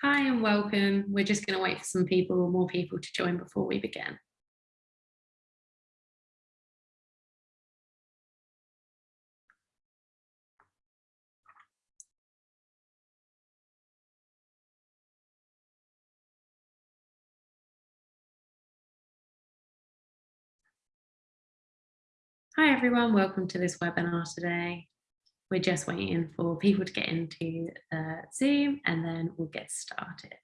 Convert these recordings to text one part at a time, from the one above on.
Hi and welcome. We're just going to wait for some people, or more people to join before we begin. Hi everyone, welcome to this webinar today. We're just waiting for people to get into uh, Zoom and then we'll get started.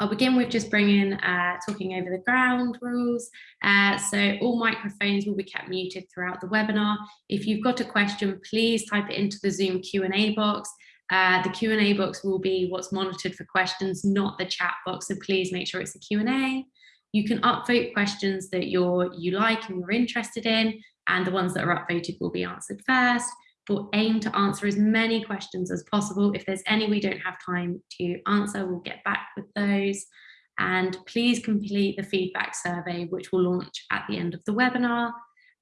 I'll begin with just bringing, uh, talking over the ground rules. Uh, so all microphones will be kept muted throughout the webinar. If you've got a question, please type it into the Zoom Q&A box. Uh, the Q&A box will be what's monitored for questions, not the chat box. So please make sure it's a Q&A. You can upvote questions that you're, you like and you're interested in, and the ones that are upvoted will be answered first. We'll aim to answer as many questions as possible. If there's any we don't have time to answer, we'll get back with those. And please complete the feedback survey, which will launch at the end of the webinar.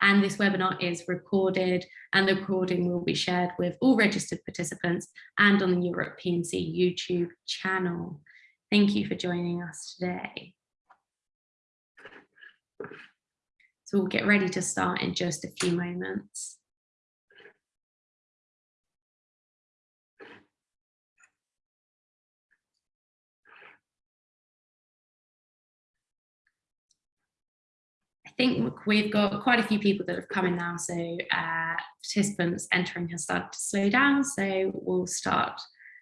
And this webinar is recorded and the recording will be shared with all registered participants and on the Europe PMC YouTube channel. Thank you for joining us today. So we'll get ready to start in just a few moments. I think we've got quite a few people that have come in now, so uh, participants entering has started to slow down, so we'll start.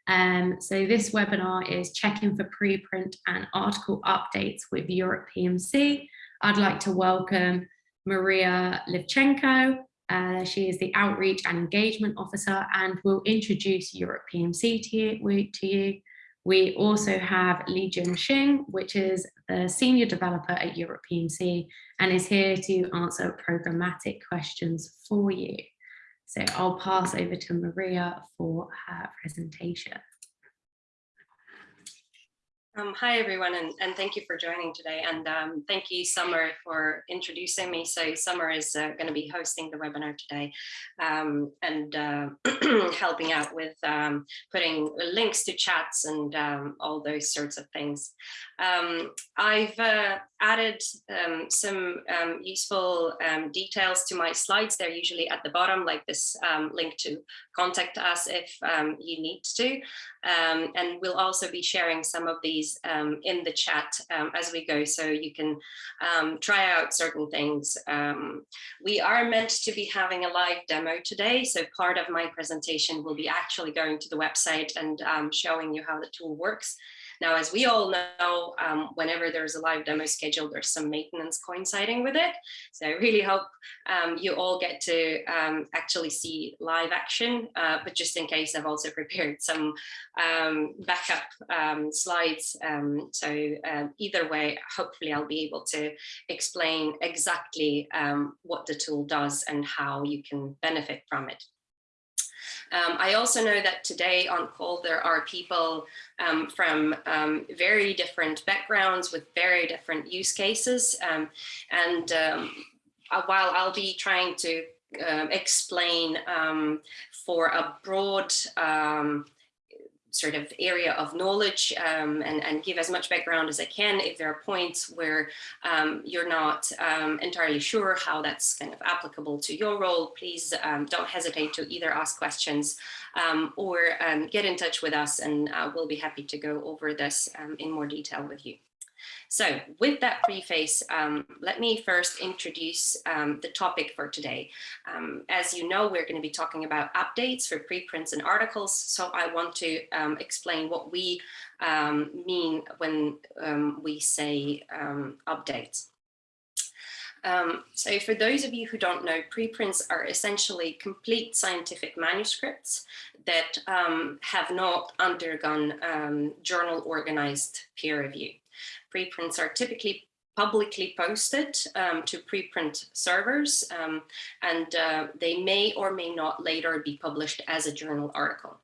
Um, so this webinar is checking for preprint and article updates with Europe PMC. I'd like to welcome Maria Levchenko. Uh, she is the Outreach and Engagement Officer and will introduce Europe PMC to you. We also have Li Jun Xing, which is the Senior Developer at Europe PMC and is here to answer programmatic questions for you. So I'll pass over to Maria for her presentation. Um, hi, everyone, and, and, thank you for joining today. And um, thank you, Summer, for introducing me. So Summer is uh, going to be hosting the webinar today um, and uh, helping out with um, putting links to chats and um, all those sorts of things. Um, I've uh, added some useful details to my slides. They're usually at the bottom, like this link to contact us if um, you need to. Um, and we'll also be sharing some of these um, in the chat um, as we go, so you can try out certain things. we are meant to be having a live demo today, so part of my presentation will be actually going to the website and showing you how the tool works. Now, as we all know, um, whenever there's a live demo scheduled, there's some maintenance coinciding with it. So I really hope um, you all get to um, actually see live action, uh, but just in case, I've also prepared some um, backup um, slides. Um, so either way, hopefully I'll be able to explain exactly what the tool does and how you can benefit from it. Um, I also know that today on call there are people um, from um, very different backgrounds with very different use cases. Um, and um, uh, while I'll be trying to uh, explain um, for a broad sort of area of knowledge um, and, and give as much background as I can. If there are points where um, you're not um, entirely sure how that's kind of applicable to your role, please um, don't hesitate to either ask questions um, or um, get in touch with us and uh, we'll be happy to go over this in more detail with you. So with that preface, um, let me first introduce um, the topic for today. Um, as you know, we're going to be talking about updates for preprints and articles. So I want to um, explain what we um, mean when um, we say updates. Um, so for those of you who don't know, preprints are essentially complete scientific manuscripts that um, have not undergone um, journal organized peer review. Preprints are typically publicly posted um, to preprint servers um, and uh, they may or may not later be published as a journal article.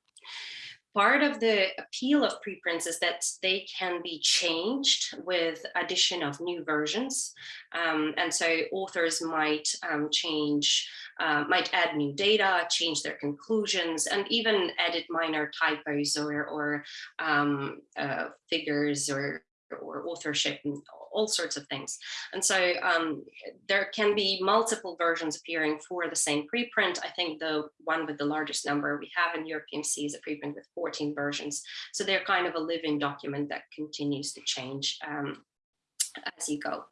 Part of the appeal of preprints is that they can be changed with addition of new versions. Um, and so authors might um, change, uh, might add new data, change their conclusions, and even edit minor typos or, or um, uh, figures or or authorship and all sorts of things. And so um, there can be multiple versions appearing for the same preprint. I think the one with the largest number we have in EuroPMC is a preprint with 14 versions. So they're kind of a living document that continues to change um, as you go.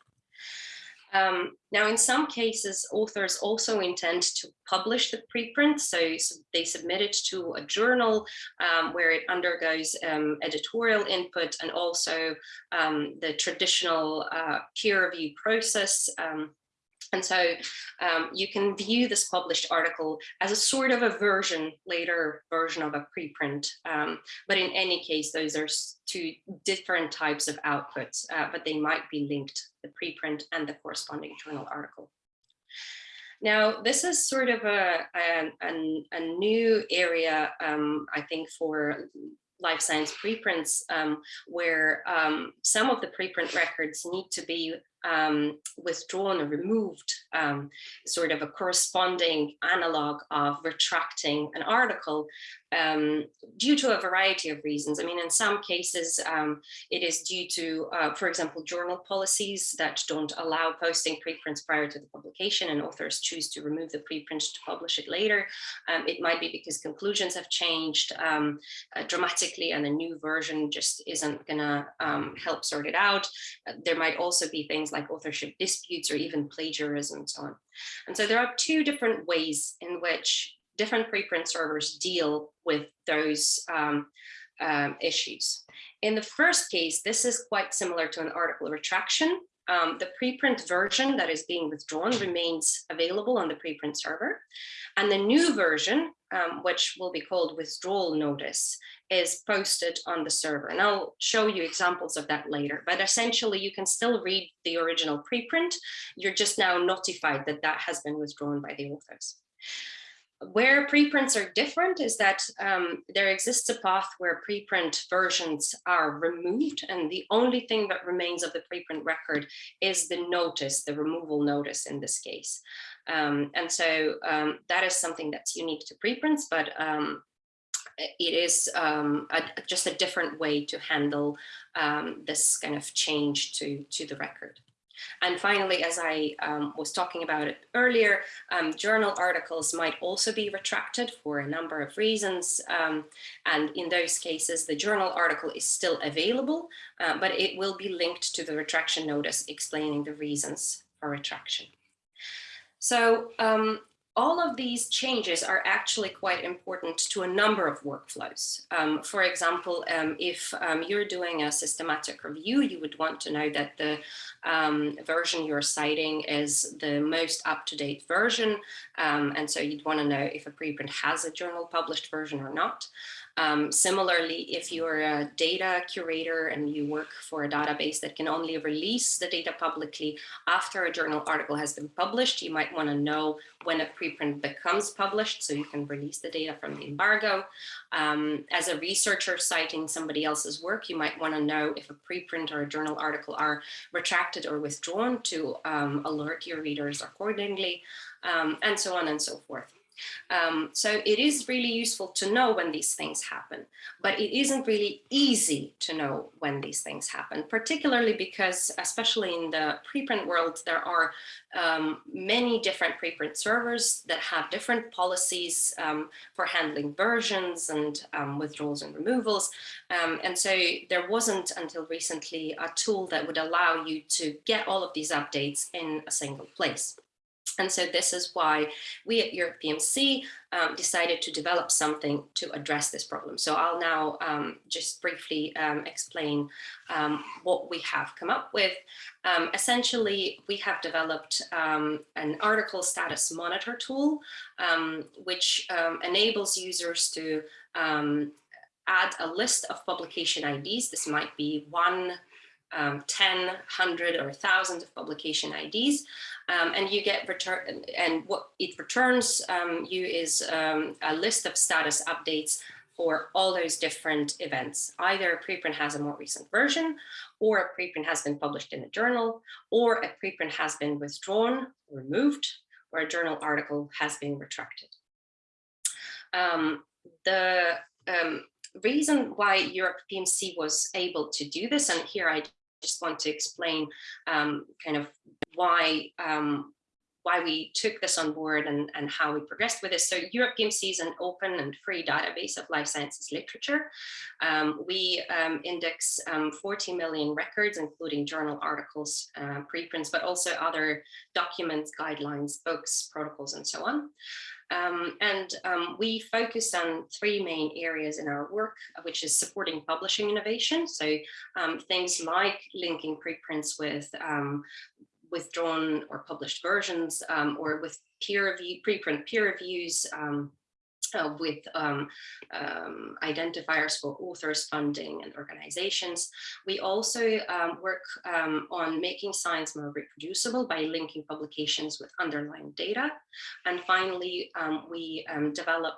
Um, now, in some cases, authors also intend to publish the preprint, so, they submit it to a journal um, where it undergoes um, editorial input and also um, the traditional uh, peer review process um, and so um, you can view this published article as a sort of a version, later version of a preprint. Um, but in any case, those are two different types of outputs, uh, but they might be linked, the preprint and the corresponding journal article. Now, this is sort of a, a, a, new area, um, I think, for life science preprints, um, where um, some of the preprint records need to be um, withdrawn or removed um, sort of a corresponding analog of retracting an article um, due to a variety of reasons. I mean, in some cases, um, it is due to, uh, for example, journal policies that don't allow posting preprints prior to the publication and authors choose to remove the preprint to publish it later. Um, it might be because conclusions have changed um, uh, dramatically and a new version just isn't gonna help sort it out. Uh, there might also be things things like authorship disputes or even plagiarism and so on. And so there are two different ways in which different preprint servers deal with those um, um, issues. In the first case, this is quite similar to an article retraction. Um, the preprint version that is being withdrawn remains available on the preprint server. And the new version, um, which will be called withdrawal notice, is posted on the server. And I'll show you examples of that later. But essentially, you can still read the original preprint. You're just now notified that that has been withdrawn by the authors. Where preprints are different is that um, there exists a path where preprint versions are removed and the only thing that remains of the preprint record is the notice, the removal notice in this case. Um, and so um, that is something that's unique to preprints, but um, it is um, a, just a different way to handle um, this kind of change to, to the record. And finally, as I um, was talking about it earlier, um, journal articles might also be retracted for a number of reasons. Um, and in those cases, the journal article is still available, uh, but it will be linked to the retraction notice explaining the reasons for retraction. So um, all of these changes are actually quite important to a number of workflows. Um, for example, um, if um, you're doing a systematic review, you would want to know that the um, version you're citing is the most up-to-date version. Um, and so you'd want to know if a preprint has a journal published version or not. Um, similarly, if you're a data curator and you work for a database that can only release the data publicly after a journal article has been published, you might want to know when a preprint becomes published so you can release the data from the embargo. Um, as a researcher citing somebody else's work, you might want to know if a preprint or a journal article are retracted or withdrawn to um, alert your readers accordingly, um, and so on and so forth. Um, so it is really useful to know when these things happen, but it isn't really easy to know when these things happen, particularly because, especially in the preprint world, there are um, many different preprint servers that have different policies um, for handling versions and um, withdrawals and removals. Um, and so there wasn't until recently a tool that would allow you to get all of these updates in a single place. And so this is why we at EuroPMC um, decided to develop something to address this problem. So I'll now um, just briefly um, explain um, what we have come up with. Um, essentially, we have developed um, an article status monitor tool, which enables users to add a list of publication IDs. This might be one um, 10, 100 or thousands of publication IDs um, and you get return and what it returns um, you is um, a list of status updates for all those different events. Either a preprint has a more recent version, or a preprint has been published in a journal, or a preprint has been withdrawn, removed, or a journal article has been retracted. Um, the um, reason why Europe PMC was able to do this, and here I just want to explain um, kind of why um, why we took this on board and, and how we progressed with this. So Europe PMC is an open and free database of life sciences literature. Um, we um, index um, 40 million records, including journal articles, uh, preprints, but also other documents, guidelines, books, protocols, and so on. Um, and um, we focus on three main areas in our work, which is supporting publishing innovation. So um, things like linking preprints with um, withdrawn or published versions um, or with peer review, preprint peer reviews, um, uh, with um, um, identifiers for authors, funding, and organizations. We also um, work um, on making science more reproducible by linking publications with underlying data. And finally, um, we um, develop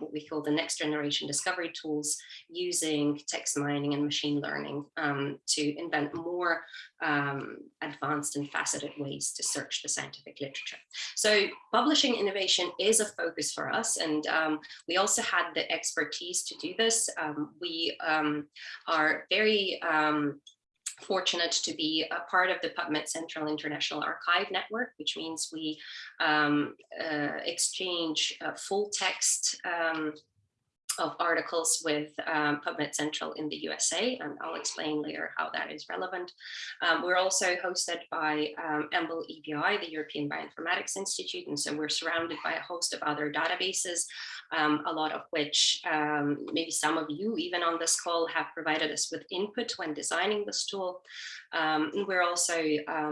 what we call the next generation discovery tools using text mining and machine learning to invent more advanced and faceted ways to search the scientific literature. So publishing innovation is a focus for us and um, we also had the expertise to do this. Um, we um, are very um, fortunate to be a part of the PubMed Central International Archive Network, which means we um, uh, exchange uh, full text um, of articles with um, PubMed Central in the USA, and I'll explain later how that is relevant. Um, we're also hosted by um, EMBL EBI, the European Bioinformatics Institute, and so we're surrounded by a host of other databases, um, a lot of which um, maybe some of you even on this call have provided us with input when designing this tool. Um, and we're also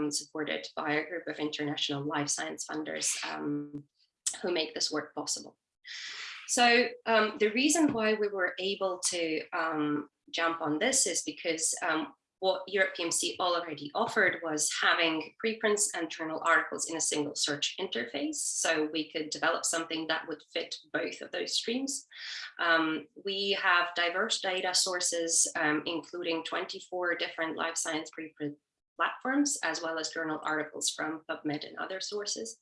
supported by a group of international life science funders who make this work possible. So um, the reason why we were able to um, jump on this is because um, what Europe PMC already offered was having preprints and journal articles in a single search interface. So we could develop something that would fit both of those streams. Um, we have diverse data sources, um, including 24 different life science preprint platforms, as well as journal articles from PubMed and other sources.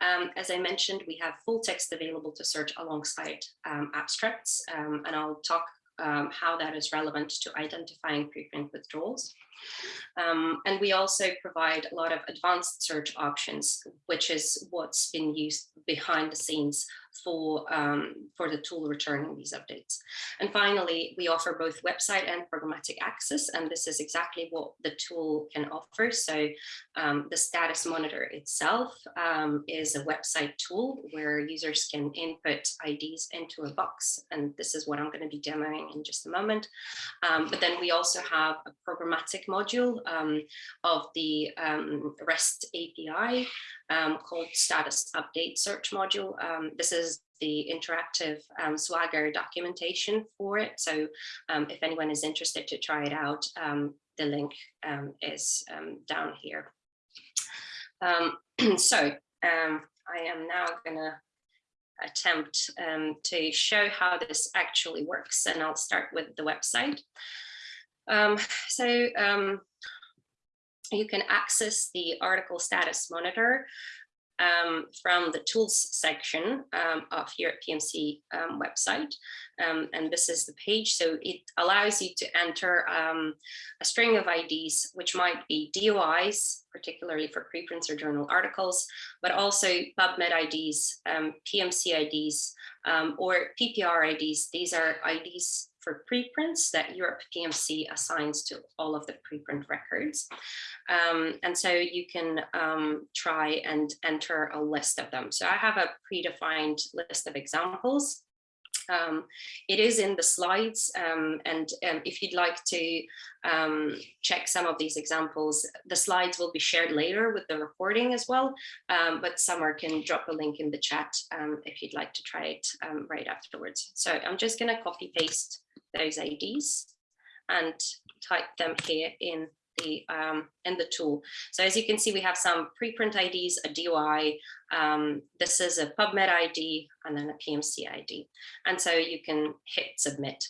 Um, as I mentioned, we have full text available to search alongside um, abstracts, um, and I'll talk um, how that is relevant to identifying preprint withdrawals. Um, and we also provide a lot of advanced search options, which is what's been used behind the scenes for, um, for the tool returning these updates. And finally, we offer both website and programmatic access, and this is exactly what the tool can offer. So um, the status monitor itself um, is a website tool where users can input IDs into a box, and this is what I'm going to be demoing in just a moment. Um, but then we also have a programmatic module um, of the um, REST API um, called status update search module. Um, this is the interactive um, Swagger documentation for it. So um, if anyone is interested to try it out, um, the link um, is down here. so I am now gonna attempt to show how this actually works and I'll start with the website. so you can access the article status monitor um, from the tools section um, of Europe PMC um, website. Um, and this is the page. So it allows you to enter um, a string of IDs, which might be DOIs, particularly for preprints or journal articles, but also PubMed IDs, um, PMC IDs, or PPR IDs. These are IDs for preprints that Europe PMC assigns to all of the preprint records. Um, and so you can um, try and enter a list of them. So I have a predefined list of examples. Um, it is in the slides um, and um, if you'd like to um, check some of these examples, the slides will be shared later with the recording as well, um, but Summer can drop a link in the chat um, if you'd like to try it right afterwards. So I'm just going to copy paste those IDs and type them here in the um, in the tool. So as you can see, we have some preprint IDs, a DOI. Um, this is a PubMed ID and then a PMC ID. And so you can hit submit.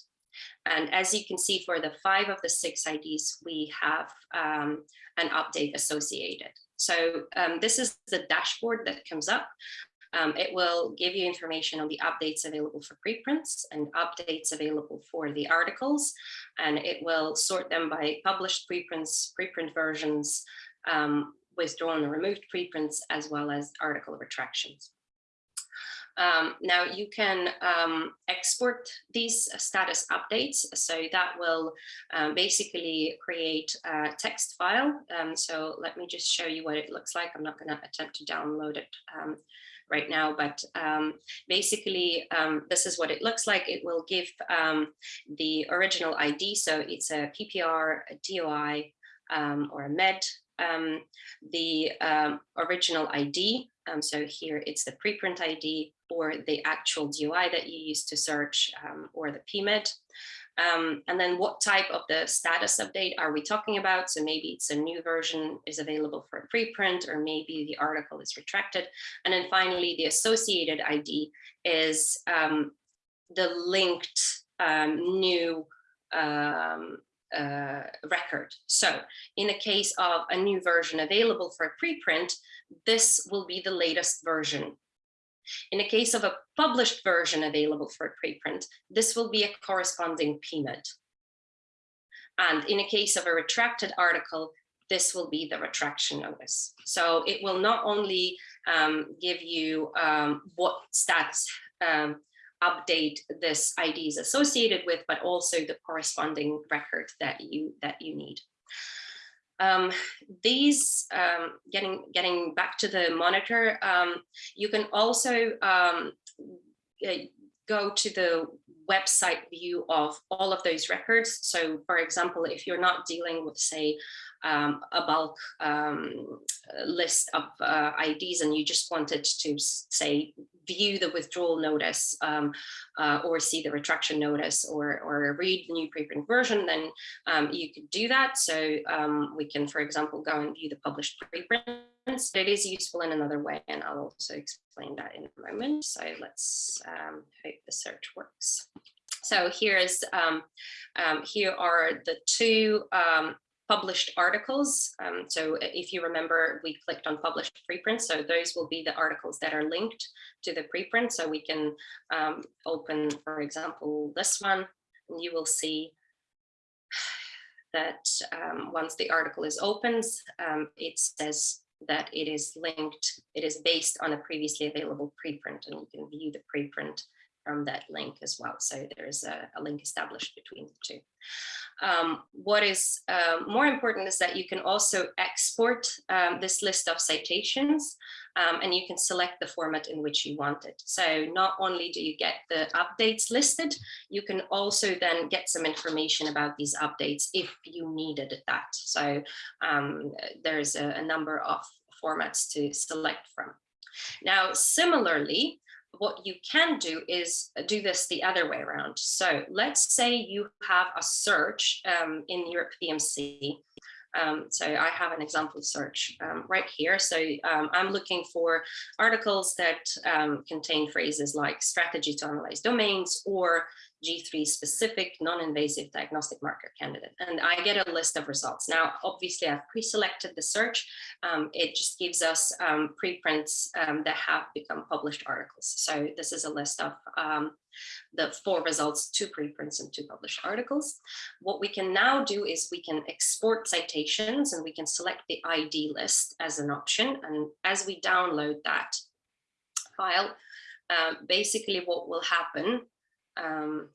And as you can see, for the five of the six IDs, we have um, an update associated. So um, this is the dashboard that comes up. Um, it will give you information on the updates available for preprints and updates available for the articles, and it will sort them by published preprints, preprint versions, um, withdrawn or removed preprints, as well as article retractions. Um, now you can um, export these status updates. So that will um, basically create a text file. Um, so let me just show you what it looks like. I'm not going to attempt to download it um, right now, but um, basically um, this is what it looks like. It will give um, the original ID. So it's a PPR, a DOI, um, or a MED, the original ID. so here it's the preprint ID or the actual DOI that you use to search um, or the PMID. Um, and then what type of the status update are we talking about? So maybe it's a new version is available for a preprint or maybe the article is retracted. And then finally, the associated ID is um, the linked um, new um, uh, record. So in the case of a new version available for a preprint, this will be the latest version in the case of a published version available for a preprint, this will be a corresponding PMID. And in a case of a retracted article, this will be the retraction notice. So it will not only um, give you um, what stats um, update this ID is associated with, but also the corresponding record that you that you need. Um, these, um, getting, getting back to the monitor, um, you can also um, go to the website view of all of those records. So for example, if you're not dealing with say um, a bulk um, list of uh, IDs and you just wanted to say view the withdrawal notice um, uh, or see the retraction notice or, or read the new preprint version, then um, you could do that. So um, we can, for example, go and view the published preprints. It is useful in another way, and I'll also explain that in a moment. So let's um, hope the search works. So here is um, um, here are the two um, published articles. Um, so if you remember, we clicked on published preprints. So those will be the articles that are linked to the preprint. So we can um, open, for example, this one, and you will see that um, once the article is opened, um, it says that it is linked, it is based on a previously available preprint, and you can view the preprint from that link as well. So there is a, a link established between the two. Um, what is uh, more important is that you can also export um, this list of citations um, and you can select the format in which you want it. So not only do you get the updates listed, you can also then get some information about these updates if you needed that. So um, there's a, a number of formats to select from. Now, similarly, what you can do is uh, do this the other way around. So let's say you have a search um, in Europe PMC. Um, so I have an example search um, right here. So um, I'm looking for articles that um, contain phrases like strategy to analyze domains or G3 specific non-invasive diagnostic marker candidate. And I get a list of results. Now, obviously I've pre-selected the search. Um, it just gives us um, preprints um, that have become published articles. So this is a list of um, the four results, two preprints and two published articles. What we can now do is we can export citations and we can select the ID list as an option. And as we download that file, uh, basically what will happen um,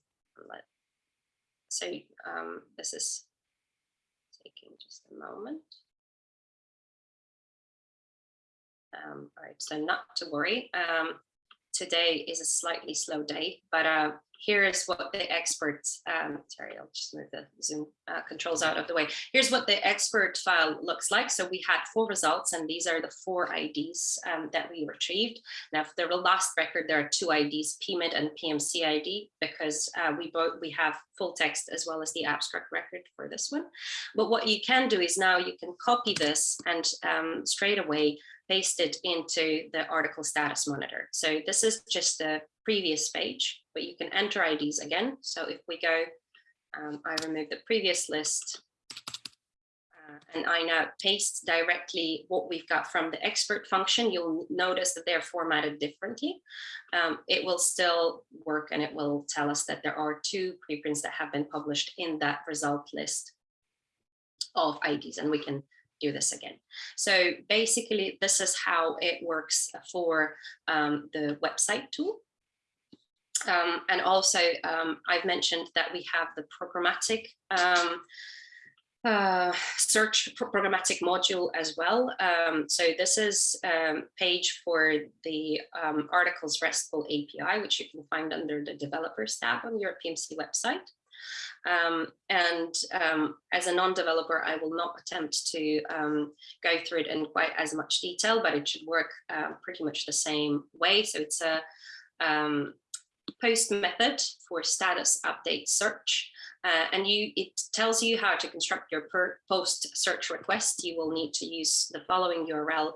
so um, this is taking just a moment. Um, all right, so not to worry. Um, today is a slightly slow day, but uh, here is what the experts, um, sorry, I'll just move the Zoom uh, controls out of the way. Here's what the expert file looks like. So we had four results and these are the four IDs um, that we retrieved. Now for the last record, there are two IDs, PMID and PMC ID, because uh, we both we have full text as well as the abstract record for this one. But what you can do is now you can copy this and um, straight away paste it into the article status monitor. So this is just the previous page, but you can enter IDs again. So if we go, um, I remove the previous list uh, and I now paste directly what we've got from the expert function, you'll notice that they're formatted differently. Um, it will still work and it will tell us that there are two preprints that have been published in that result list of IDs and we can do this again. So basically, this is how it works for um, the website tool. Um, and also, um, I've mentioned that we have the programmatic um, uh, search programmatic module as well. Um, so this is um, page for the articles RESTful API, which you can find under the developers tab on Europe PMC website. Um, and um, as a non-developer, I will not attempt to um, go through it in quite as much detail, but it should work uh, pretty much the same way. So it's a um, post method for status update search. Uh, and you it tells you how to construct your post search request. You will need to use the following URL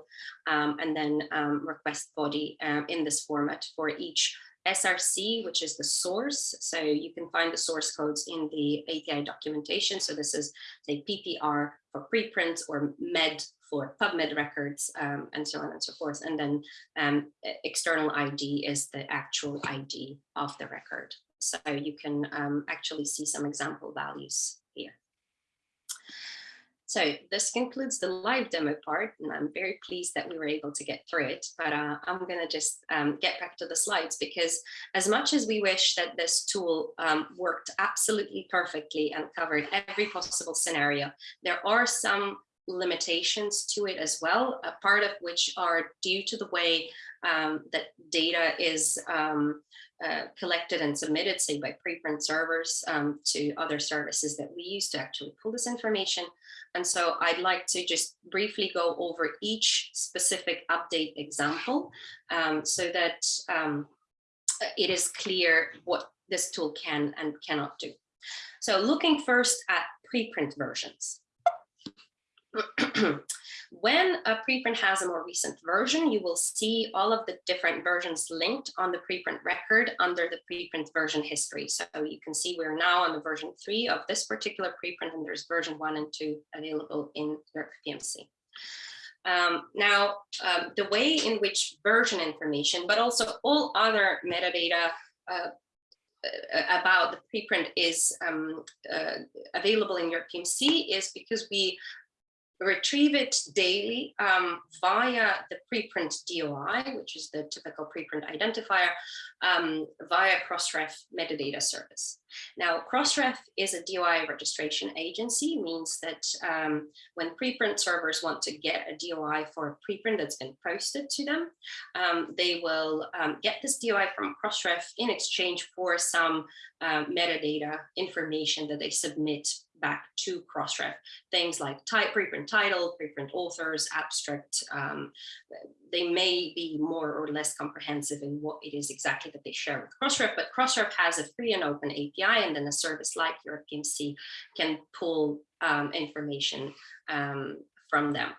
um, and then request body uh, in this format for each SRC, which is the source. So you can find the source codes in the API documentation. So this is say PPR for preprint or MED for PubMed records um, and so on and so forth. And then um, external ID is the actual ID of the record. So you can um, actually see some example values. So this concludes the live demo part, and I'm very pleased that we were able to get through it, but uh, I'm going to just um, get back to the slides because as much as we wish that this tool um, worked absolutely perfectly and covered every possible scenario, there are some limitations to it as well, a part of which are due to the way um, that data is um, uh, collected and submitted, say by preprint servers um, to other services that we use to actually pull this information. And so I'd like to just briefly go over each specific update example um, so that um, it is clear what this tool can and cannot do. So looking first at preprint versions. When a preprint has a more recent version, you will see all of the different versions linked on the preprint record under the preprint version history. So you can see we're now on the version three of this particular preprint and there's version one and two available in Europe PMC. Um, now, um, the way in which version information, but also all other metadata uh, about the preprint is um, uh, available in Europe PMC is because we retrieve it daily um, via the preprint DOI, which is the typical preprint identifier, um, via Crossref metadata service. Now, Crossref is a DOI registration agency, means that um, when preprint servers want to get a DOI for a preprint that's been posted to them, um, they will um, get this DOI from Crossref in exchange for some uh, metadata information that they submit back to Crossref. Things like preprint title, preprint authors, abstract, um, they may be more or less comprehensive in what it is exactly that they share with Crossref, but Crossref has a free and open API and then a service like Europe PMC can pull um, information um, from them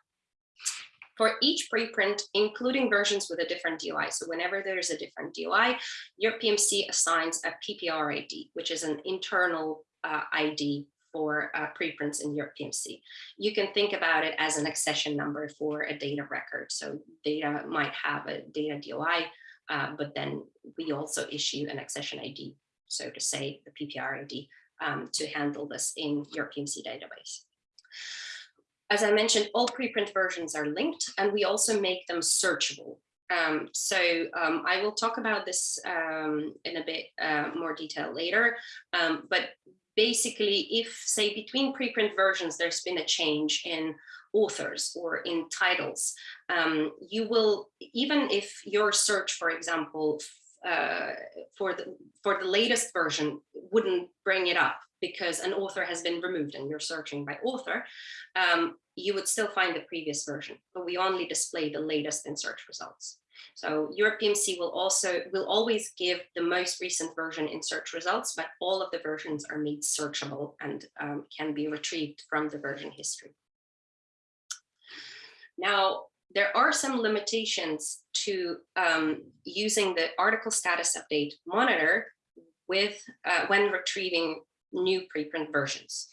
for each preprint, including versions with a different DOI. So whenever there's a different DOI, Europe PMC assigns a PPR ID, which is an internal uh, ID for uh, preprints in Europe PMC. You can think about it as an accession number for a data record. So data might have a data DOI, uh, but then we also issue an accession ID, so to say the PPR ID, um, to handle this in Europe PMC database. As I mentioned, all preprint versions are linked and we also make them searchable. Um, so um, I will talk about this um, in a bit uh, more detail later, um, but basically if say between preprint versions there's been a change in authors or in titles um, you will even if your search for example uh, for the for the latest version wouldn't bring it up because an author has been removed and you're searching by author um, you would still find the previous version but we only display the latest in search results so EuropePMC will also will always give the most recent version in search results, but all of the versions are made searchable and um, can be retrieved from the version history. Now, there are some limitations to um, using the article status update monitor with uh, when retrieving new preprint versions.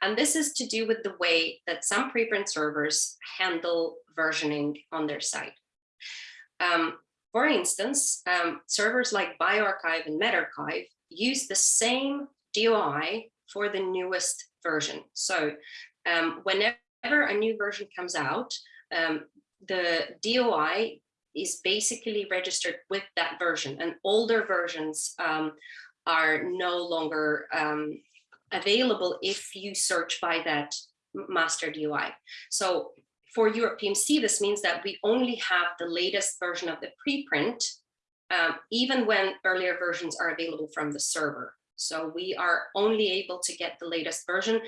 And this is to do with the way that some preprint servers handle versioning on their site. Um, for instance, um, servers like bioRxiv and medRxiv use the same DOI for the newest version. So um, whenever a new version comes out, um, the DOI is basically registered with that version and older versions um, are no longer um, available if you search by that master DOI. So for EuropePMC, this means that we only have the latest version of the preprint, um, even when earlier versions are available from the server. So we are only able to get the latest version.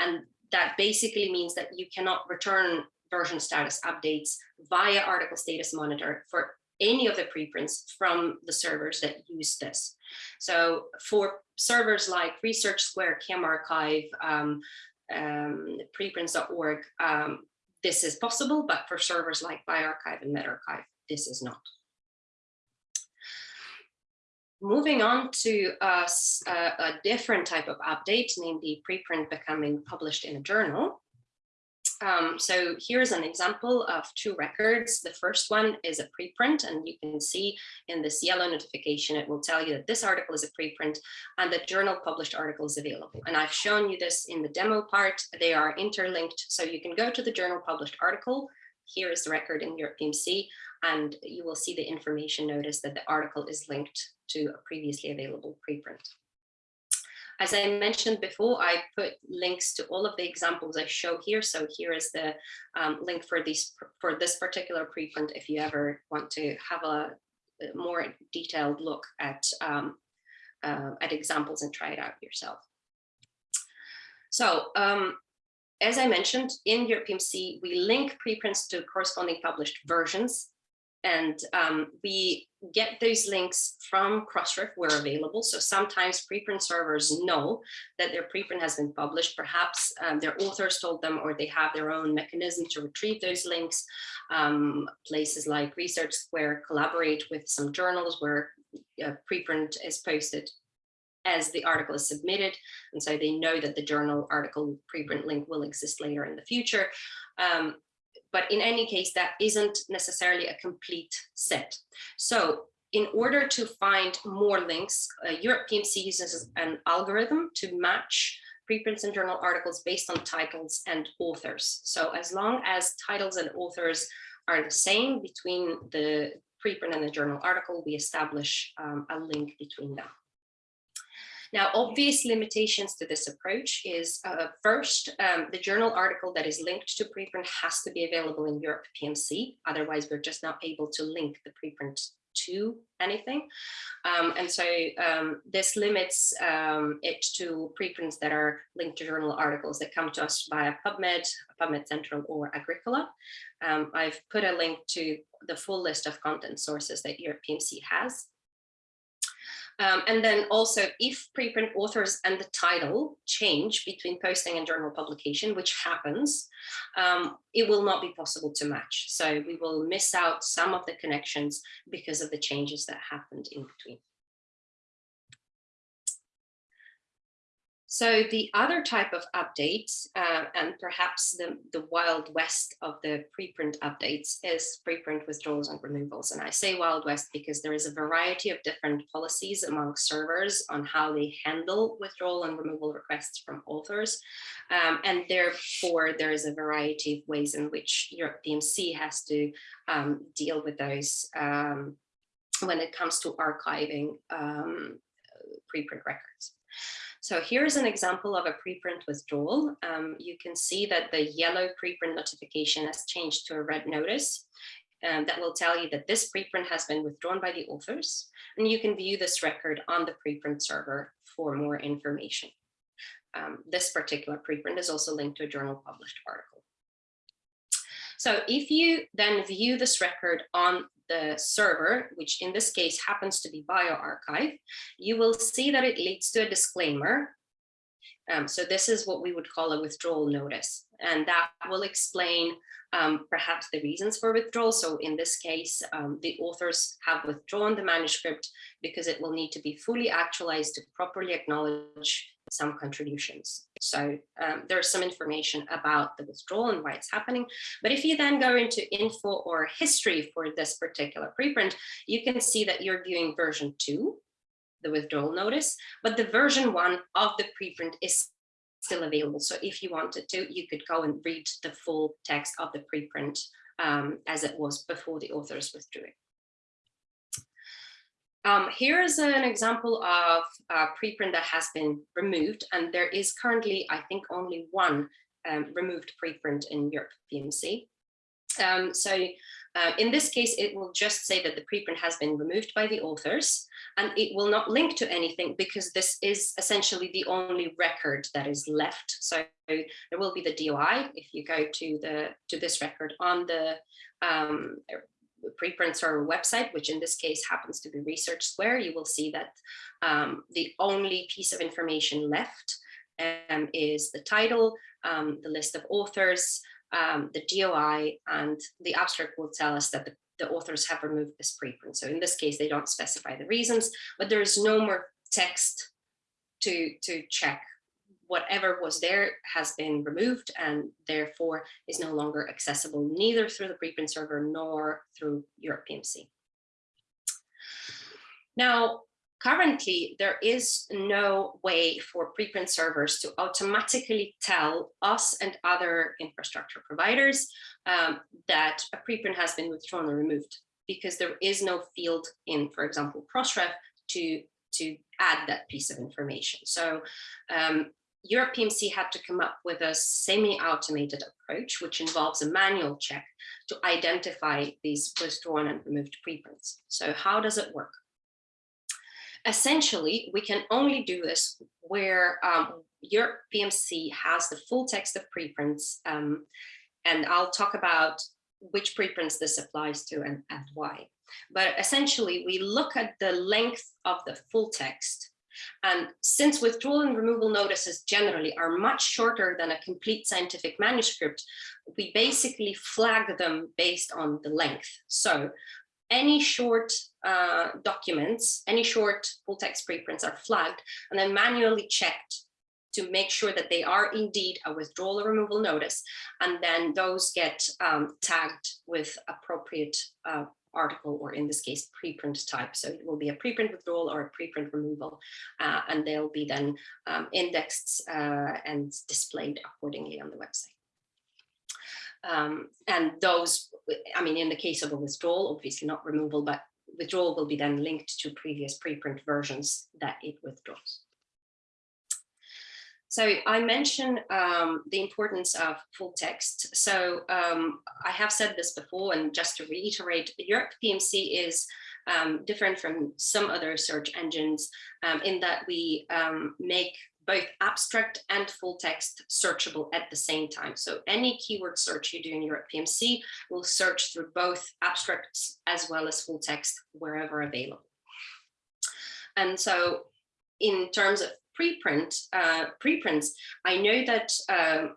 And that basically means that you cannot return version status updates via article status monitor for any of the preprints from the servers that use this. So for servers like Research Square, ChemRxiv, um, um, preprints.org, um, this is possible, but for servers like bioRxiv and medRxiv, this is not. Moving on to a, a different type of update, namely preprint becoming published in a journal. Um, so here's an example of two records. The first one is a preprint, and you can see in this yellow notification, it will tell you that this article is a preprint and the journal published article is available. And I've shown you this in the demo part. They are interlinked, so you can go to the journal published article. Here is the record in EuropePMC, and you will see the information notice that the article is linked to a previously available preprint. As I mentioned before, I put links to all of the examples I show here. So here is the um, link for these for this particular preprint if you ever want to have a, more detailed look at um, uh, at examples and try it out yourself. So um, as I mentioned, in your EuropePMC, we link preprints to corresponding published versions and um, we get those links from Crossref where available. So sometimes preprint servers know that their preprint has been published. Perhaps um, their authors told them or they have their own mechanism to retrieve those links. Um, places like Research Square collaborate with some journals where a preprint is posted as the article is submitted. And so they know that the journal article preprint link will exist later in the future. Um, but in any case, that isn't necessarily a complete set. So in order to find more links, uh, EuropePMC uses an algorithm to match preprints and journal articles based on titles and authors. So as long as titles and authors are the same between the preprint and the journal article, we establish um, a link between them. Now, obvious limitations to this approach is uh, first, um, the journal article that is linked to preprint has to be available in Europe PMC. Otherwise, we're just not able to link the preprint to anything. Um, and so um, this limits um, it to preprints that are linked to journal articles that come to us via PubMed, PubMed Central or Agricola. Um, I've put a link to the full list of content sources that EuropePMC has um, and then also if preprint authors and the title change between posting and journal publication, which happens, um, it will not be possible to match. So we will miss out some of the connections because of the changes that happened in between. So the other type of updates, uh, and perhaps the, the wild west of the preprint updates is preprint withdrawals and removals. And I say wild west because there is a variety of different policies among servers on how they handle withdrawal and removal requests from authors. Um, and therefore, there is a variety of ways in which Europe PMC has to um, deal with those um, when it comes to archiving um, preprint records. So here's an example of a preprint withdrawal. Um, you can see that the yellow preprint notification has changed to a red notice um, that will tell you that this preprint has been withdrawn by the authors. And you can view this record on the preprint server for more information. Um, this particular preprint is also linked to a journal published article. So if you then view this record on the server, which in this case happens to be bioRxiv, you will see that it leads to a disclaimer. Um, so this is what we would call a withdrawal notice, and that will explain um, perhaps the reasons for withdrawal. So in this case, um, the authors have withdrawn the manuscript because it will need to be fully actualized to properly acknowledge some contributions. So um, there's some information about the withdrawal and why it's happening. But if you then go into info or history for this particular preprint, you can see that you're viewing version two, the withdrawal notice, but the version one of the preprint is still available. So if you wanted to, you could go and read the full text of the preprint um, as it was before the authors withdrew it. Um, here is an example of a preprint that has been removed, and there is currently, I think, only one um, removed preprint in Europe PMC. Um, so uh, in this case, it will just say that the preprint has been removed by the authors, and it will not link to anything because this is essentially the only record that is left. So there will be the DOI if you go to the to this record on the um, preprint server website, which in this case happens to be Research Square, you will see that um, the only piece of information left um, is the title, um, the list of authors, um, the DOI, and the abstract will tell us that the, the authors have removed this preprint. So in this case, they don't specify the reasons, but there is no more text to, to check whatever was there has been removed and therefore is no longer accessible neither through the preprint server nor through Europe PMC. Now, currently there is no way for preprint servers to automatically tell us and other infrastructure providers um, that a preprint has been withdrawn or removed because there is no field in, for example, Crossref to to add that piece of information. So um, Europe PMC had to come up with a semi-automated approach, which involves a manual check to identify these withdrawn and removed preprints. So how does it work? Essentially, we can only do this where um, Europe PMC has the full text of preprints, um, and I'll talk about which preprints this applies to and, and why. But essentially, we look at the length of the full text and since withdrawal and removal notices generally are much shorter than a complete scientific manuscript, we basically flag them based on the length. So any short uh, documents, any short full text preprints are flagged and then manually checked to make sure that they are indeed a withdrawal or removal notice. And then those get um, tagged with appropriate uh, article, or in this case, preprint type. So it will be a preprint withdrawal or a preprint removal, uh, and they'll be then um, indexed uh, and displayed accordingly on the website. Um, and those, I mean, in the case of a withdrawal, obviously not removal, but withdrawal will be then linked to previous preprint versions that it withdraws. So I mentioned um, the importance of full text. So um, I have said this before, and just to reiterate, Europe PMC is um, different from some other search engines um, in that we um, make both abstract and full text searchable at the same time. So any keyword search you do in Europe PMC will search through both abstracts as well as full text wherever available. And so in terms of preprint, uh, preprints, I know that um,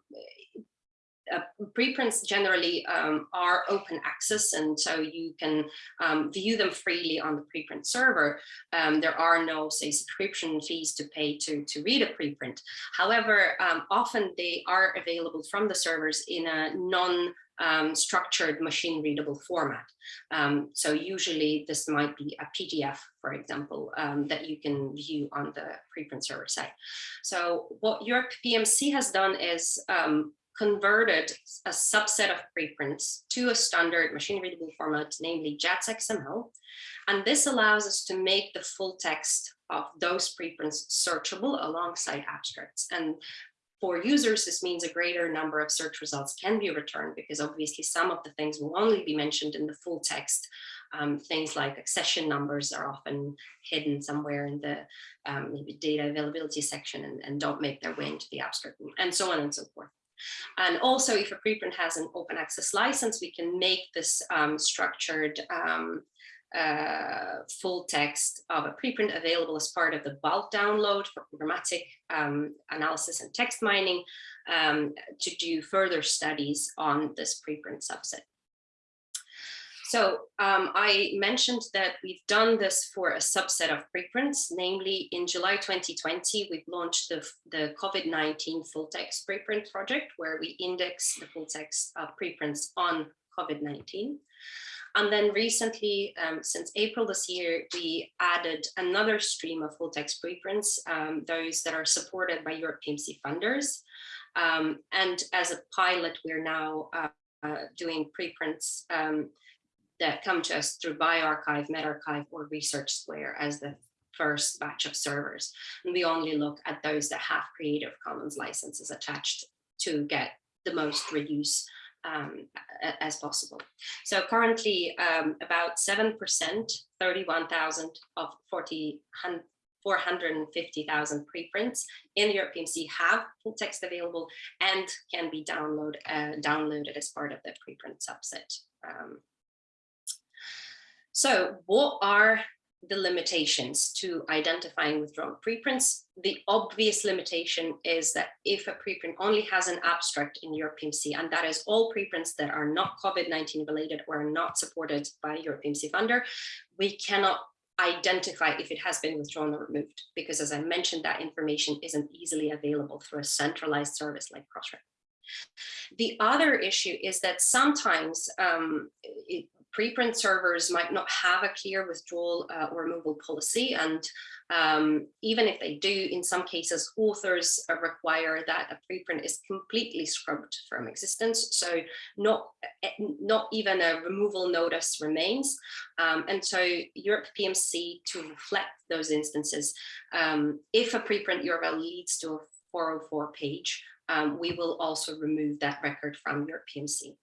uh, preprints generally um, are open access and so you can um, view them freely on the preprint server. Um, there are no say subscription fees to pay to, to read a preprint. However, um, often they are available from the servers in a non um, structured machine readable format. Um, so usually this might be a PDF, for example, um, that you can view on the preprint server site. So what Europe PMC has done is um, converted a subset of preprints to a standard machine readable format, namely JATS XML. And this allows us to make the full text of those preprints searchable alongside abstracts. And for users, this means a greater number of search results can be returned because obviously some of the things will only be mentioned in the full text. Um, things like accession numbers are often hidden somewhere in the um, maybe data availability section and, and don't make their way into the abstract and so on and so forth. And also if a preprint has an open access license, we can make this um, structured um, uh, full text of a preprint available as part of the bulk download for programmatic um, analysis and text mining um, to do further studies on this preprint subset. So um, I mentioned that we've done this for a subset of preprints, namely in July 2020, we've launched the, the COVID-19 full text preprint project where we index the full text of preprints on COVID-19. And then recently, um, since April this year, we added another stream of full text preprints, um, those that are supported by Europe PMC funders. Um, and as a pilot, we're now uh, uh, doing preprints um, that come to us through bioRxiv, medRxiv, or Research Square as the first batch of servers. And we only look at those that have Creative Commons licenses attached to get the most reuse um, as possible. So currently um, about 7%, 31,000 of 40, 450,000 preprints in the Europe PMC have full text available and can be download, uh, downloaded as part of the preprint subset. Um, so what are the limitations to identifying withdrawn preprints? The obvious limitation is that if a preprint only has an abstract in Europe PMC, and that is all preprints that are not COVID-19 related or not supported by Europe PMC funder, we cannot identify if it has been withdrawn or removed, because as I mentioned, that information isn't easily available through a centralized service like Crossref. The other issue is that sometimes um, it, preprint servers might not have a clear withdrawal uh, or removal policy. And um, even if they do, in some cases, authors require that a preprint is completely scrubbed from existence. So not, eh, not even a removal notice remains. Um, and so Europe PMC to reflect those instances, um, if a preprint URL leads to a 404 page, um, we will also remove that record from Europe PMC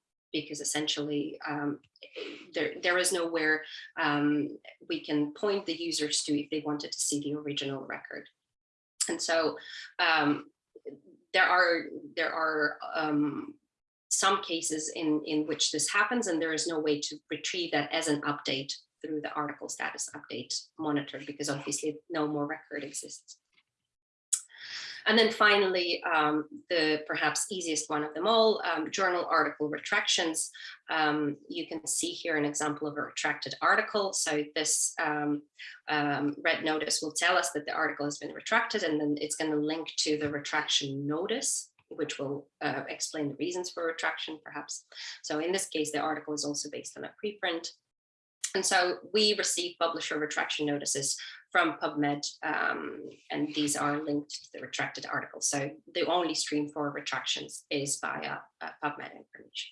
because essentially um, there, there is nowhere um, we can point the users to if they wanted to see the original record. And so um, there are there are um, some cases in, in which this happens and there is no way to retrieve that as an update through the article status update monitor because obviously no more record exists. And then finally, um, the perhaps easiest one of them all, um, journal article retractions. Um, you can see here an example of a retracted article. So this um, um, red notice will tell us that the article has been retracted and then it's going to link to the retraction notice which will uh, explain the reasons for retraction perhaps. So in this case, the article is also based on a preprint. And so we receive publisher retraction notices from PubMed, um, and these are linked to the retracted article. So the only stream for retractions is via uh, PubMed information.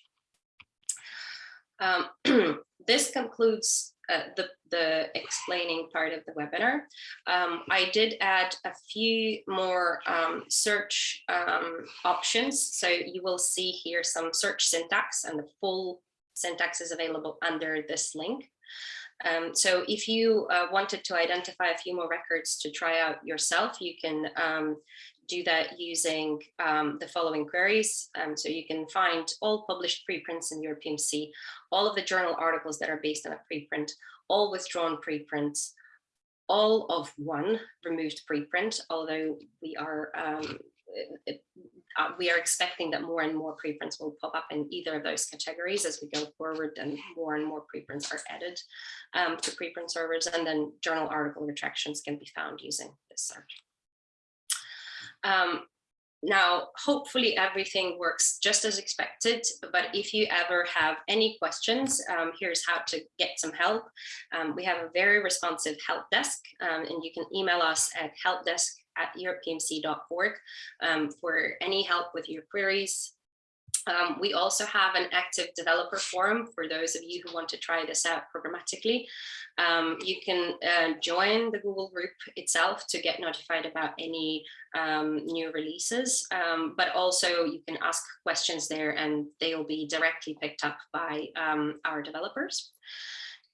Um, this concludes uh, the, the explaining part of the webinar. Um, I did add a few more um, search um, options. So you will see here some search syntax and the full syntax is available under this link. Um, so if you uh, wanted to identify a few more records to try out yourself, you can um, do that using um, the following queries. Um, so you can find all published preprints in Europe PMC, all of the journal articles that are based on a preprint, all withdrawn preprints, all of one removed preprint, although we are um, uh, we are expecting that more and more preprints will pop up in either of those categories as we go forward and more and more preprints are added um, to preprint servers and then journal article retractions can be found using this search. Um, now, hopefully everything works just as expected, but if you ever have any questions, um, here's how to get some help. Um, we have a very responsive help desk um, and you can email us at helpdesk at europepmc.org um, for any help with your queries. Um, we also have an active developer forum for those of you who want to try this out programmatically. Um, you can uh, join the Google group itself to get notified about any um, new releases, um, but also you can ask questions there and they will be directly picked up by um, our developers.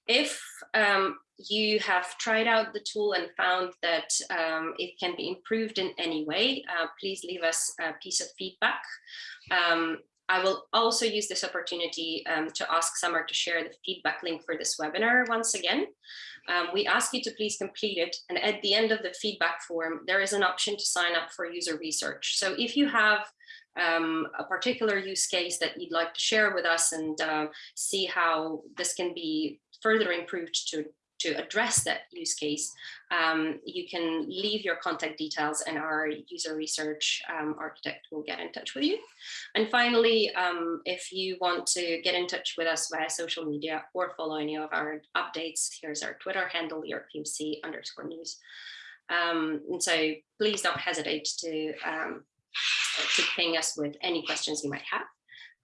If um, you have tried out the tool and found that um, it can be improved in any way, uh, please leave us a piece of feedback. Um, I will also use this opportunity um, to ask Summer to share the feedback link for this webinar once again. Um, we ask you to please complete it. And at the end of the feedback form, there is an option to sign up for user research. So if you have um, a particular use case that you'd like to share with us and uh, see how this can be further improved to to address that use case, um, you can leave your contact details and our user research um, architect will get in touch with you. And finally, um, if you want to get in touch with us via social media or follow any of our updates, here's our Twitter handle, EuropePMC underscore news. Um, and so please don't hesitate to, um, to ping us with any questions you might have,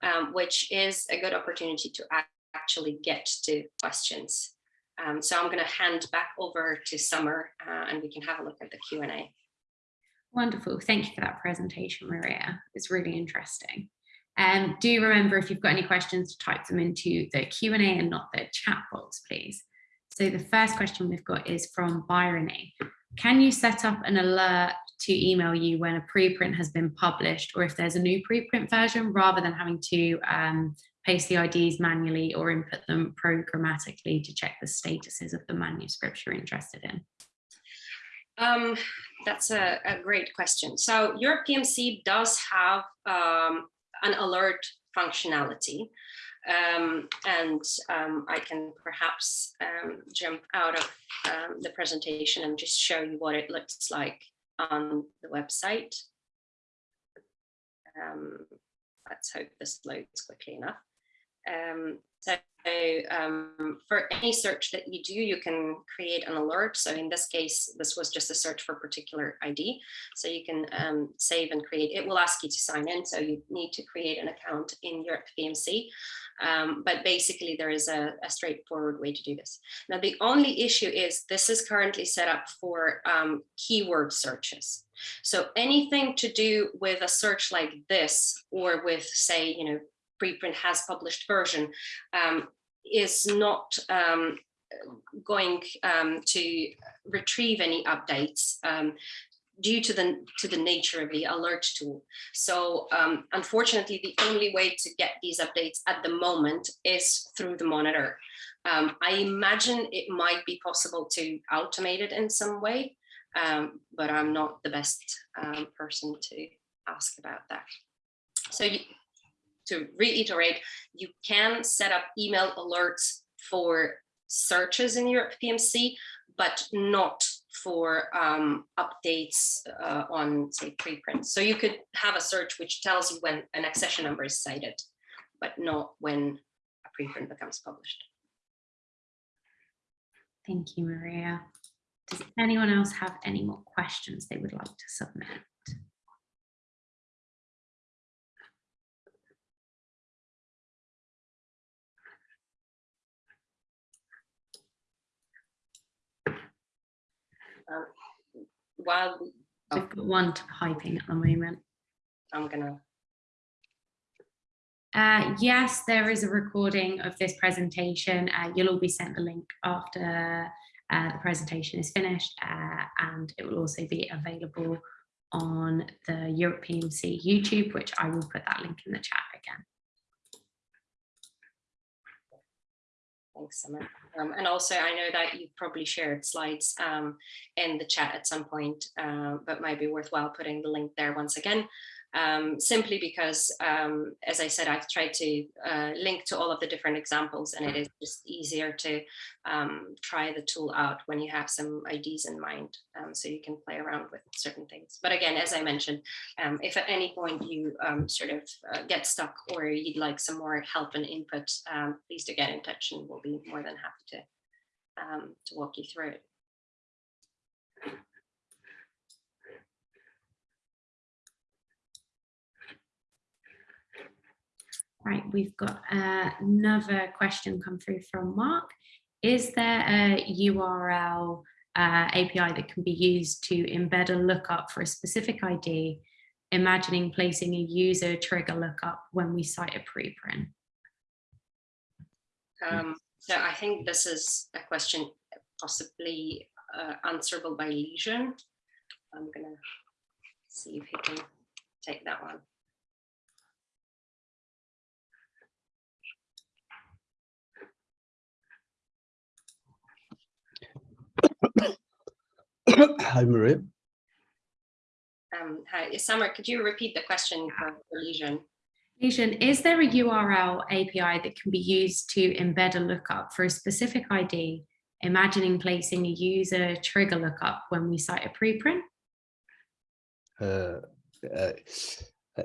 um, which is a good opportunity to actually get to questions um, so I'm going to hand back over to Summer uh, and we can have a look at the Q&A. Wonderful. Thank you for that presentation, Maria. It's really interesting. Um, do remember if you've got any questions to type them into the Q&A and not the chat box, please. So the first question we've got is from Bryony. Can you set up an alert to email you when a preprint has been published or if there's a new preprint version rather than having to um, paste the IDs manually or input them programmatically to check the statuses of the manuscripts you're interested in? Um, that's a, a, great question. So EuropePMC does have um, an alert functionality. Um, and um, I can perhaps um, jump out of um, the presentation and just show you what it looks like on the website. let's hope this loads quickly enough. Um, so um, for any search that you do, you can create an alert. So in this case, this was just a search for a particular ID. So you can um, save and create. It will ask you to sign in. So you need to create an account in Europe PMC. Um, but basically, there is a, a, straightforward way to do this. Now, the only issue is this is currently set up for um, keyword searches. So anything to do with a search like this, or with, say, you know, preprint has published version um, is not um, going um, to retrieve any updates um, due to the to the nature of the alert tool. So um, unfortunately, the only way to get these updates at the moment is through the monitor. Um, I imagine it might be possible to automate it in some way, but I'm not the best person to ask about that. So to reiterate, you can set up email alerts for searches in Europe PMC, but not for um, updates uh, on say preprints. So you could have a search which tells you when an accession number is cited, but not when a preprint becomes published. Thank you, Maria. Does anyone else have any more questions they would like to submit? While we. We've got one typing at the moment. I'm gonna. Uh, yes, there is a recording of this presentation. Uh, you'll all be sent the link after uh, the presentation is finished uh, and it will also be available on the Europe PMC YouTube, which I will put that link in the chat again. Thanks, Summer. Um, and also, I know that you've probably shared slides um, in the chat at some point, uh, but might be worthwhile putting the link there once again um, simply because, um, as I said, I've tried to uh, link to all of the different examples and it is just easier to um, try the tool out when you have some IDs in mind um, so you can play around with certain things. But again, as I mentioned, um, if at any point you um, sort of uh, get stuck or you'd like some more help and input, please do get in touch and we'll be more than happy to, to walk you through it. Right, we've got uh, another question come through from Mark. Is there a URL uh, API that can be used to embed a lookup for a specific ID, imagining placing a user trigger lookup when we cite a preprint? Um, so I think this is a question possibly uh, answerable by Legion. I'm gonna see if he can take that one. Hi, Maria. Um, hi, Summer, could you repeat the question for for Legion? Legion, is there a URL API that can be used to embed a lookup for a specific ID, imagining placing a user trigger lookup when we cite a preprint? Uh, uh,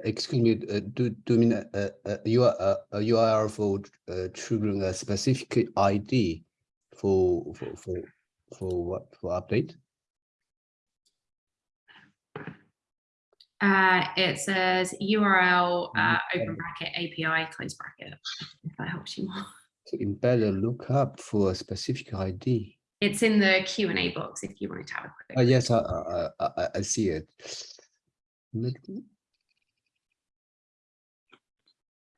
excuse me, uh, do, do you mean uh, uh, uh, you are uh, a URL for uh, triggering a specific ID for for for for what for update? Uh, it says URL, uh, open bracket, API, close bracket, if that helps you more. To embed a lookup for a specific ID. It's in the Q and A box if you wanted to have a quick. Uh, yes, I, I, I, I- I see it.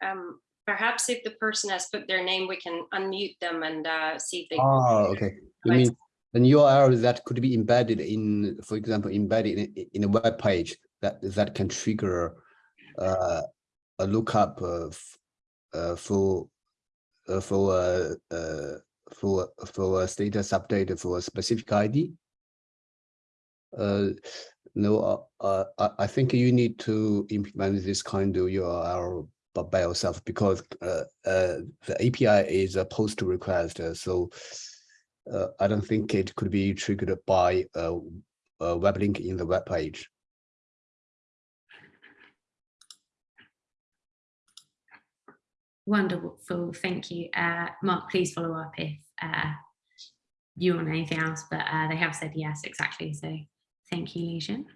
Um, perhaps if the person has put their name, we can unmute them and uh, see if they. Oh, okay. You mean an URL that could be embedded in, for example, embedded in, in a web page that that can trigger uh, a lookup of uh, for uh, for uh, uh, for for a status update for a specific ID. Uh, no, uh, uh, I, think you need to implement this kind of URL by, yourself because uh, uh, the API is a post request, uh, so uh, I don't think it could be triggered by a, a web link in the web page. Wonderful, thank you. Uh, Mark, please follow up if uh, you want anything else, but uh, they have said yes, exactly. So thank you, Legion.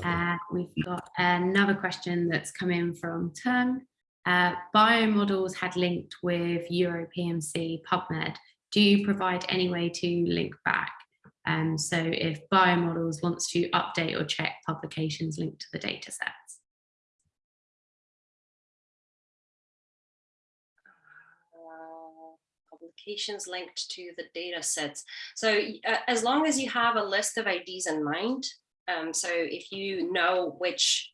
Okay. Uh, we've got another question that's come in from Tung. Uh, biomodels had linked with Europe PMC PubMed. Do you provide any way to link back? Um, so if biomodels wants to update or check publications linked to the data sets. uh, Publications linked to the data sets. So uh, as long as you have a list of IDs in mind, um, so if you know which,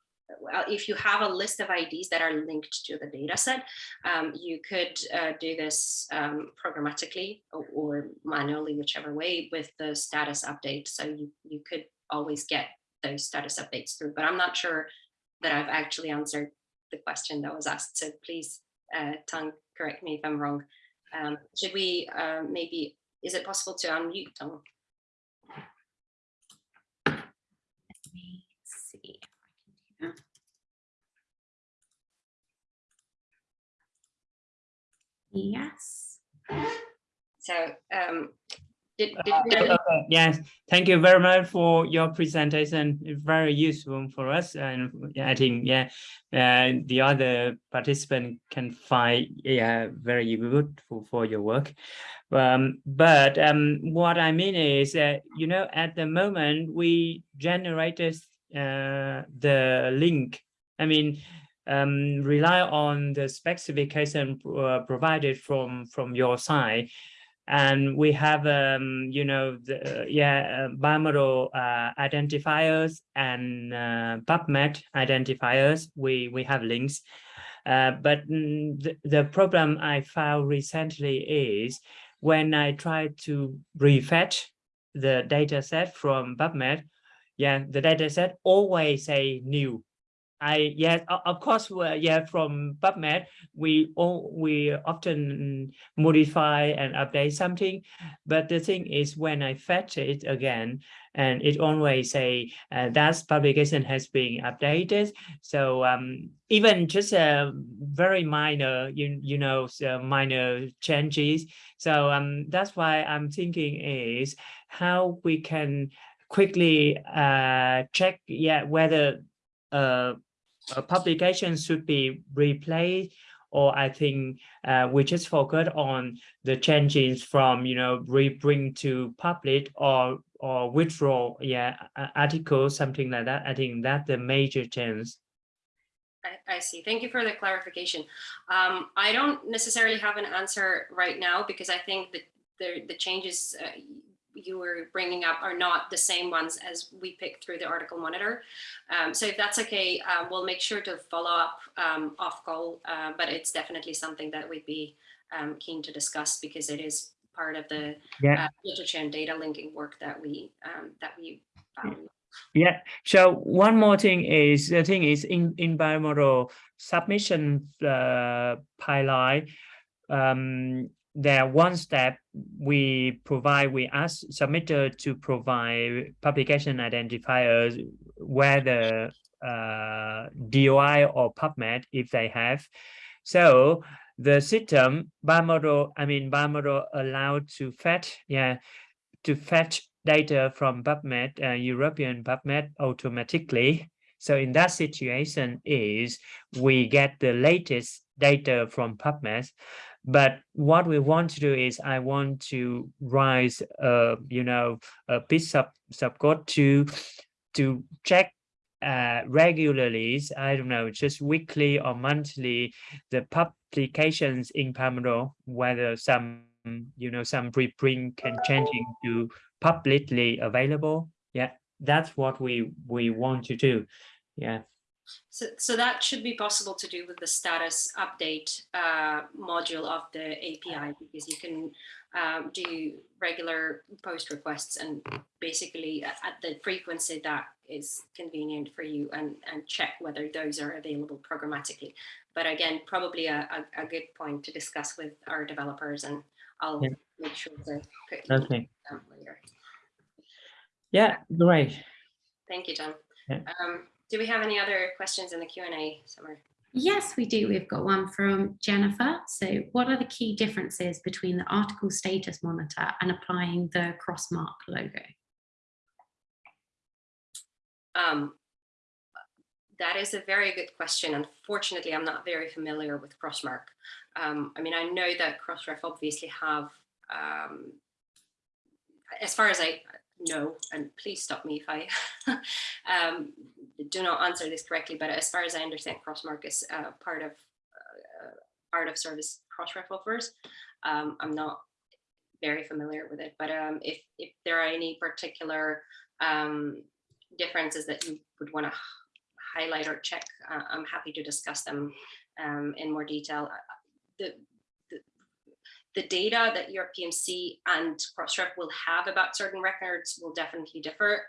if you have a list of IDs that are linked to the data set, um, you could uh, do this um, programmatically or, manually, whichever way, with the status update. So you, you could always get those status updates through, but I'm not sure that I've actually answered the question that was asked. So please, uh, Tang, correct me if I'm wrong. Um, should we uh, maybe, is it possible to unmute Tang? Me see if I can do that. Yes. So um, did, did Uh, we- okay, Yes, thank you very much for your presentation. It's very useful for us and I think, yeah, uh, the other participant can find, yeah, very good for, for your work. Um, but um, what I mean is that, you know, at the moment we generated uh, the link. I mean, um, rely on the specification uh, provided from from your side. And we have um you know the yeah uh, BioModels uh, identifiers and uh, pubmed identifiers. We we have links. Uh, but mm, the, the problem i found recently is when i try to refetch the data set from pubmed yeah the data set always say new I yes, of course, yeah, from PubMed, we all we often modify and update something, but the thing is when I fetch it again, and it always say uh, that publication has been updated. So um, even just a very minor, you you know, so minor changes. So um, that's why I'm thinking is how we can quickly uh, check, yeah, whether uh, a publication should be replaced or I think uh, we just focus on the changes from, you know, rebring to public or or withdraw, yeah, a- articles, something like that. I think that's the major change. I, I see. Thank you for the clarification. Um, I don't necessarily have an answer right now because I think that the, the changes uh, you were bringing up are not the same ones as we picked through the article monitor. Um, so if that's okay, uh, we'll make sure to follow up um, off call, uh, but it's definitely something that we'd be um, keen to discuss because it is part of the Yeah. uh, literature and data linking work that we um, that we value. Yeah, so one more thing is, the thing is in, in BioModels submission uh, pilot, um, there one step we provide, we ask submitter to provide publication identifiers, whether uh, DOI or PubMed if they have. So the system BioModels, I mean BioModels allowed to fetch, yeah, to fetch data from PubMed, uh, European PubMed automatically. So in that situation is we get the latest data from PubMed. But what we want to do is I want to write, uh, you know, a piece of subcode to to check uh, regularly. I don't know, just weekly or monthly, the publications in Pomodoro, whether some, you know, some preprint can changing to publicly available. Yeah, that's what we we want to do. Yeah. So, so that should be possible to do with the status update uh, module of the API because you can um, do regular post requests and basically at, at the frequency that is convenient for you and, and check whether those are available programmatically. But again, probably a, a, a good point to discuss with our developers and I'll Yeah. make sure to put Okay. later. Yeah. Great. Thank you, John. Yeah. Um, do we have any other questions in the Q&A, Summer? Yes, we do. We've got one from Jennifer. So what are the key differences between the article status monitor and applying the crossmark logo? Um, that is a very good question. Unfortunately, I'm not very familiar with Crossmark. Um, I mean, I know that Crossref obviously have, um, as far as I know, and please stop me if I um, do not answer this correctly, but as far as I understand, Crossmark is uh, part of uh, of service Crossref offers. Um, I'm not very familiar with it, but um, if, if there are any particular um, differences that you would want to highlight or check, uh, I'm happy to discuss them um, in more detail. Uh, The, the, data that Europe PMC and Crossref will have about certain records will definitely differ.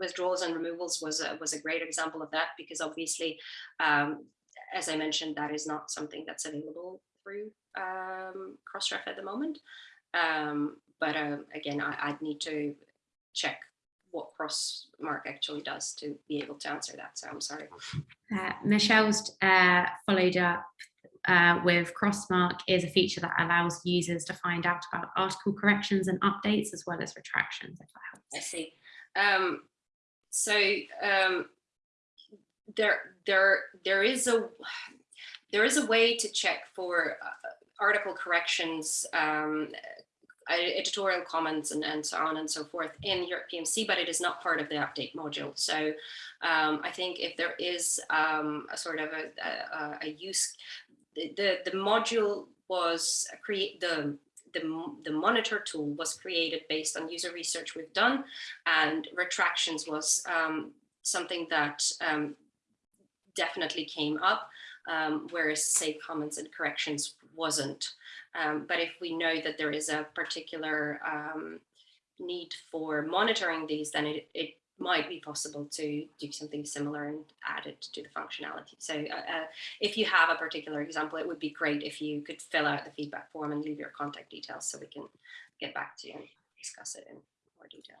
Withdrawals and removals was a, was a great example of that because obviously, um, as I mentioned, that is not something that's available through um, Crossref at the moment. Um, but um, again, I, I'd need to check what Crossmark actually does to be able to answer that. So I'm sorry. Uh, Michelle's uh, followed up uh, with Crossmark is a feature that allows users to find out about article corrections and updates as well as retractions, if that helps. I see. Um, so um, there, there, there is a there is a way to check for uh, article corrections, um, uh, editorial comments, and, and so on and so forth in Europe PMC, but it is not part of the update module. So um, I think if there is um, a sort of a, a, a use, the, the, module was create the the, the monitor tool was created based on user research we've done and retractions was um, something that um, definitely came up, um, whereas say comments and corrections wasn't. Um, but if we know that there is a particular um, need for monitoring these, then it, it might be possible to do something similar and add it to the functionality. So uh, uh, if you have a particular example, it would be great if you could fill out the feedback form and leave your contact details so we can get back to you and discuss it in more detail.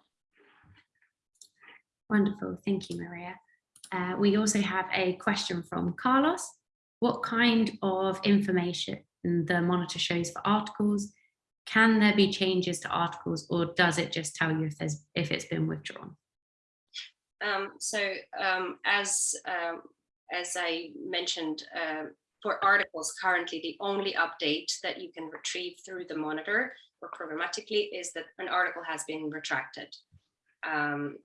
Wonderful, thank you, Maria. Uh, we also have a question from Carlos. What kind of information the monitor shows for articles? Can there be changes to articles or does it just tell you if there's if it's been withdrawn? Um, so um, as um, as I mentioned uh, for articles currently, the only update that you can retrieve through the monitor or programmatically is that an article has been retracted. Um,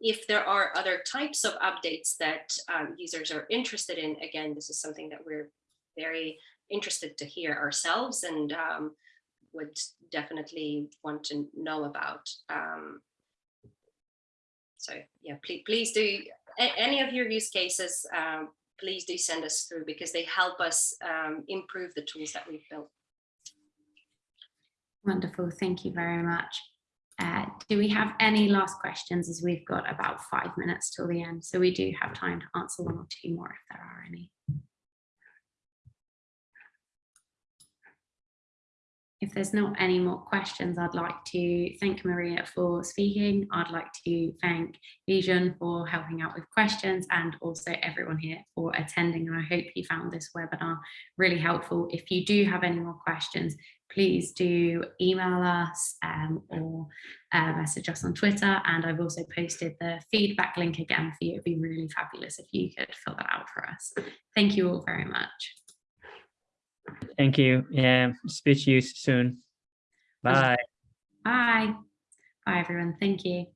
if there are other types of updates that um, users are interested in, again, this is something that we're very interested to hear ourselves and would definitely want to know about. Um, so yeah, please, please do any of your use cases, um, please do send us through because they help us um, improve the tools that we've built. Wonderful, thank you very much. Uh, do we have any last questions as we've got about five minutes till the end? So we do have time to answer one or two more if there are any. If there's not any more questions, I'd like to thank Maria for speaking. I'd like to thank Bijan for helping out with questions and also everyone here for attending. And I hope you found this webinar really helpful. If you do have any more questions, please do email us um, or uh, message us on Twitter. And I've also posted the feedback link again for you. It'd be really fabulous if you could fill that out for us. Thank you all very much. Thank you. Yeah, speak to you soon. Bye. Bye. Bye, everyone. Thank you.